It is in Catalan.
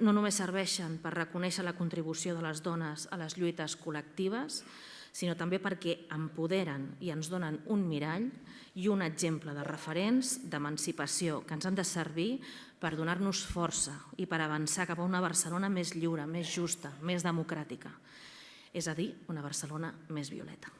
no només serveixen per reconèixer la contribució de les dones a les lluites col·lectives, sinó també perquè empoderen i ens donen un mirall i un exemple de referents d'emancipació que ens han de servir per donar-nos força i per avançar cap a una Barcelona més lliure, més justa, més democràtica, és a dir, una Barcelona més violeta.